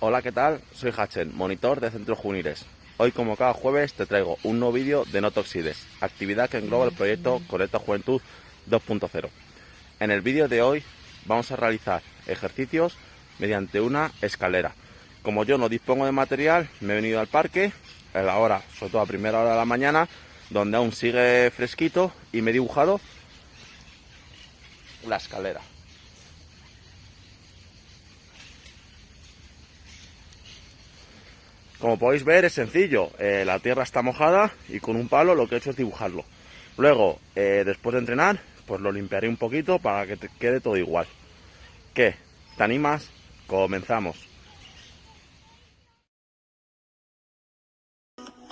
Hola, ¿qué tal? Soy Hachen, monitor de Centro Junires. Hoy, como cada jueves, te traigo un nuevo vídeo de No Toxides, actividad que engloba el proyecto Conecta Juventud 2.0. En el vídeo de hoy vamos a realizar ejercicios mediante una escalera. Como yo no dispongo de material, me he venido al parque, a la hora, sobre todo a primera hora de la mañana, donde aún sigue fresquito y me he dibujado la escalera. Como podéis ver es sencillo, eh, la tierra está mojada y con un palo lo que he hecho es dibujarlo. Luego, eh, después de entrenar, pues lo limpiaré un poquito para que te quede todo igual. ¿Qué? ¿Te animas? Comenzamos.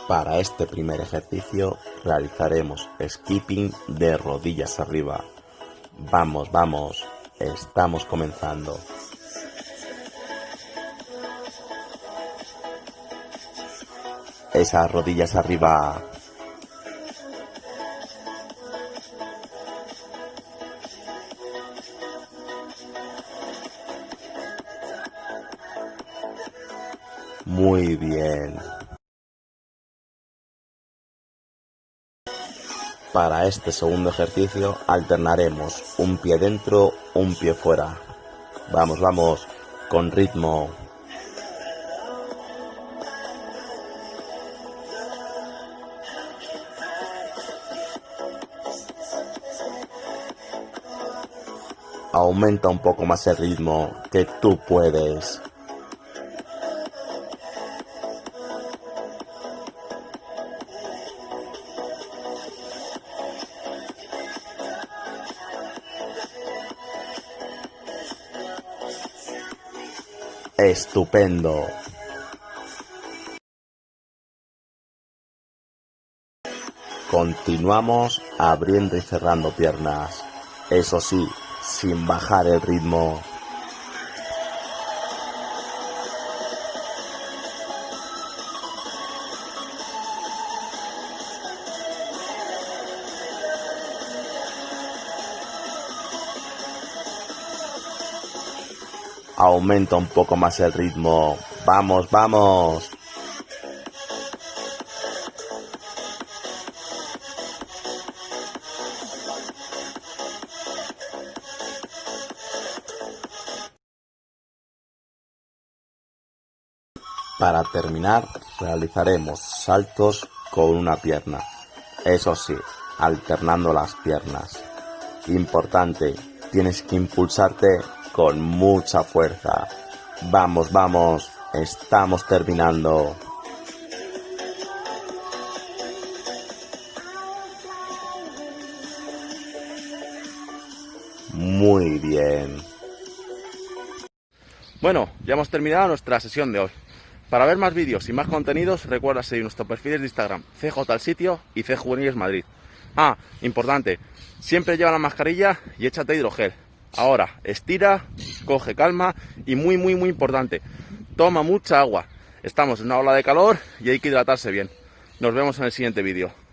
Para este primer ejercicio realizaremos skipping de rodillas arriba. Vamos, vamos, estamos comenzando. Esas rodillas arriba. Muy bien. Para este segundo ejercicio alternaremos un pie dentro, un pie fuera. Vamos, vamos, con ritmo. Aumenta un poco más el ritmo, que tú puedes. Estupendo. Continuamos abriendo y cerrando piernas. Eso sí, sin bajar el ritmo. Aumenta un poco más el ritmo. Vamos, vamos. Para terminar, realizaremos saltos con una pierna. Eso sí, alternando las piernas. Importante, tienes que impulsarte con mucha fuerza. Vamos, vamos, estamos terminando. Muy bien. Bueno, ya hemos terminado nuestra sesión de hoy. Para ver más vídeos y más contenidos, recuerda seguir nuestros perfiles de Instagram, CJ sitio y C Juveniles Madrid. Ah, importante, siempre lleva la mascarilla y échate hidrogel. Ahora, estira, coge calma y muy, muy, muy importante, toma mucha agua. Estamos en una ola de calor y hay que hidratarse bien. Nos vemos en el siguiente vídeo.